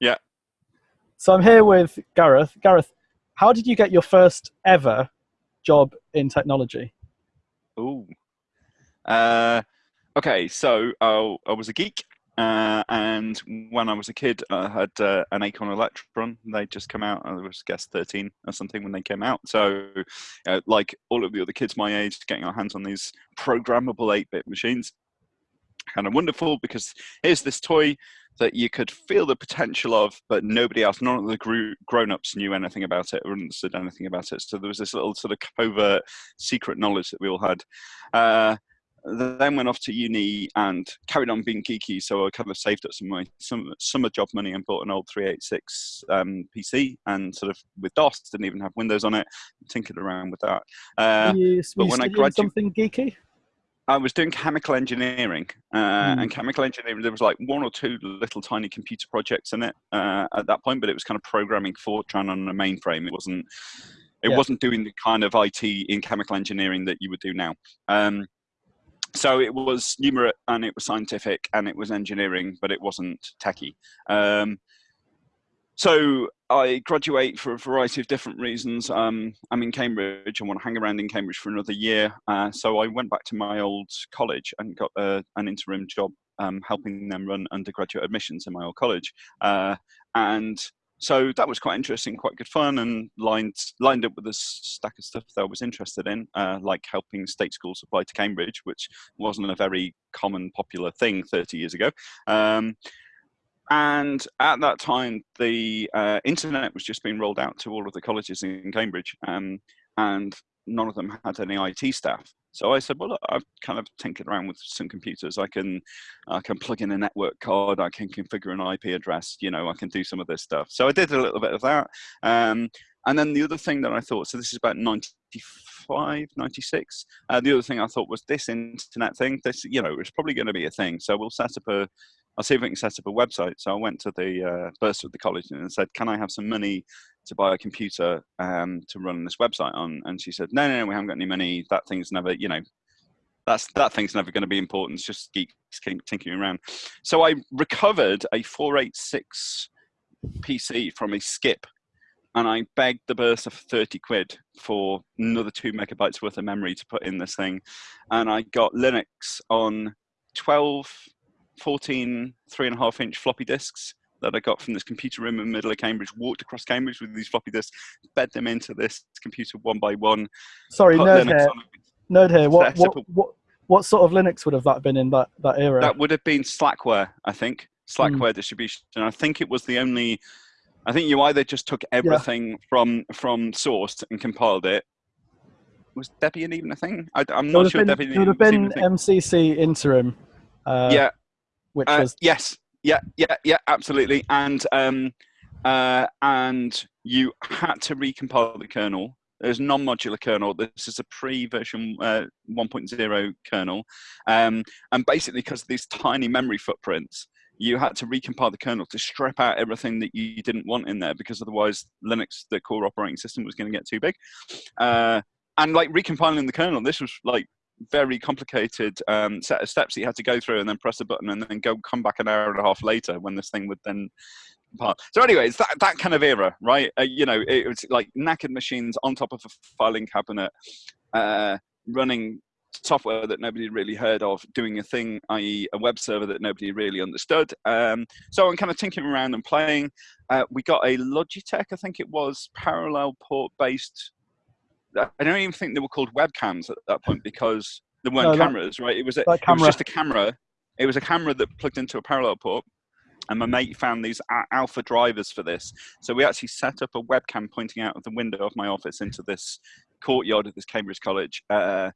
Yeah. So I'm here with Gareth. Gareth, how did you get your first ever job in technology? Ooh. Uh, okay, so uh, I was a geek, uh, and when I was a kid, I had uh, an Acorn Electron. They just come out. I was, I guess, 13 or something when they came out. So, uh, like all of the other kids my age, getting our hands on these programmable 8-bit machines, kind of wonderful because here's this toy that you could feel the potential of, but nobody else, none of the grown-ups knew anything about it or understood anything about it. So there was this little sort of covert secret knowledge that we all had. Uh, then went off to uni and carried on being geeky. So I kind of saved up some of my some summer job money and bought an old 386 um, PC and sort of with DOS didn't even have Windows on it. Tinkered around with that. Uh, you, but when I graduated, something geeky. I was doing chemical engineering, uh, mm. and chemical engineering there was like one or two little tiny computer projects in it uh, at that point, but it was kind of programming Fortran on a mainframe. It wasn't. It yeah. wasn't doing the kind of IT in chemical engineering that you would do now. Um, so it was numerate and it was scientific and it was engineering, but it wasn't techie. Um, so I graduate for a variety of different reasons. Um, I'm in Cambridge. I want to hang around in Cambridge for another year. Uh, so I went back to my old college and got a, an interim job um, helping them run undergraduate admissions in my old college. Uh, and so that was quite interesting, quite good fun, and lined lined up with a stack of stuff that I was interested in, uh, like helping state schools apply to Cambridge, which wasn't a very common, popular thing 30 years ago. Um, and at that time, the uh, internet was just being rolled out to all of the colleges in Cambridge, um, and none of them had any IT staff. So I said, well, look, I've kind of tinkered around with some computers. I can, I can plug in a network card. I can configure an IP address. You know, I can do some of this stuff. So I did a little bit of that. Um, and then the other thing that I thought, so this is about 95, 96. Uh, the other thing I thought was this internet thing, this, you know, it's probably going to be a thing. So we'll set up a, I'll see if I can set up a website. So I went to the uh, bursar of the college and said, can I have some money to buy a computer um, to run this website on? And she said, no, no, no, we haven't got any money. That thing's never, you know, that's that thing's never going to be important. It's just geeks tinkering around. So I recovered a 486 PC from a skip and I begged the bursar for 30 quid for another two megabytes worth of memory to put in this thing. And I got Linux on 12 14 three and a half inch floppy disks that I got from this computer room in the middle of Cambridge, walked across Cambridge with these floppy disks, bed them into this computer one by one. Sorry, nerd here. Nerd here. What, what, what, what sort of Linux would have that been in that, that era? That would have been Slackware, I think. Slackware mm. distribution. And I think it was the only, I think you either just took everything yeah. from, from source and compiled it. Was Debian even a thing? I, am not sure been, Debian It would have been MCC interim. Uh, yeah, which uh, was yes, yeah, yeah, yeah, absolutely, and um, uh, and you had to recompile the kernel. There's non-modular kernel. This is a pre-version uh, 1.0 kernel, um, and basically because of these tiny memory footprints, you had to recompile the kernel to strip out everything that you didn't want in there because otherwise Linux, the core operating system, was going to get too big. Uh, and like recompiling the kernel, this was like very complicated um, set of steps that you had to go through and then press a button and then go come back an hour and a half later when this thing would then part. So anyway, it's that, that kind of era, right? Uh, you know, it was like knackered machines on top of a filing cabinet, uh, running software that nobody really heard of, doing a thing, i.e. a web server that nobody really understood. Um, so I'm kind of tinkering around and playing. Uh, we got a Logitech, I think it was, parallel port based I don't even think they were called webcams at that point because there weren't no, cameras, that, right? It was, a, it was just a camera. It was a camera that plugged into a parallel port. And my mate found these alpha drivers for this. So we actually set up a webcam pointing out of the window of my office into this courtyard of this Cambridge College. Uh,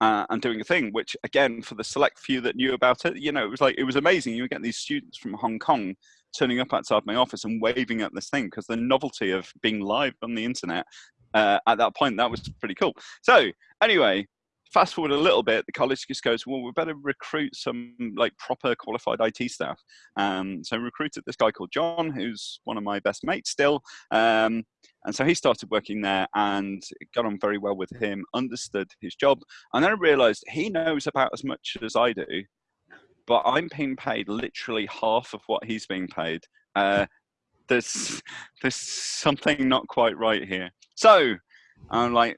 uh, and doing a thing, which again, for the select few that knew about it, you know, it was like, it was amazing. You were getting these students from Hong Kong turning up outside my office and waving at this thing because the novelty of being live on the internet uh, at that point. That was pretty cool. So anyway, fast forward a little bit, the college just goes, well, we better recruit some like proper qualified IT staff. Um, so recruited this guy called John, who's one of my best mates still. Um, and so he started working there and got on very well with him, understood his job. And then I realized he knows about as much as I do, but I'm being paid literally half of what he's being paid. Uh, there's there's something not quite right here. So I'm like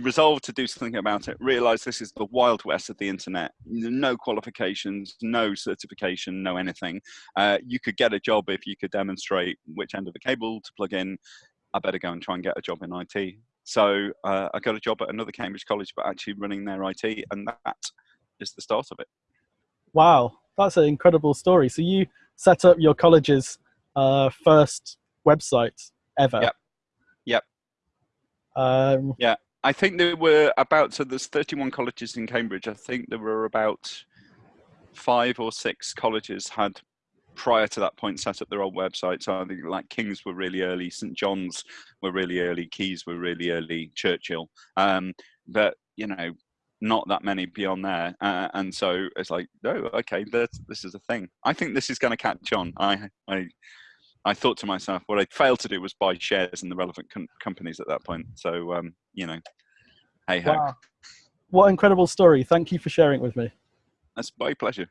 resolved to do something about it. Realize this is the wild west of the internet. No qualifications, no certification, no anything. Uh, you could get a job if you could demonstrate which end of the cable to plug in. I better go and try and get a job in IT. So uh, I got a job at another Cambridge college, but actually running their IT, and that is the start of it. Wow, that's an incredible story. So you set up your college's uh, first website ever. Yep. Yep. Um, yeah, I think there were about so there's 31 colleges in Cambridge. I think there were about five or six colleges had prior to that point set up their own websites. So I think like King's were really early, St John's were really early, Caius were really early, Churchill. Um, but you know, not that many beyond there. Uh, and so it's like, oh, okay, this, this is a thing. I think this is going to catch on. I, I, I thought to myself, what I failed to do was buy shares in the relevant com companies at that point. So, um, you know, hey ho. Wow. What incredible story. Thank you for sharing it with me. That's my pleasure.